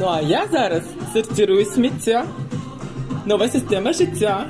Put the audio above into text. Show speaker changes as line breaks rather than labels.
Ну а я зараз сортирую сміття. Нова система життя.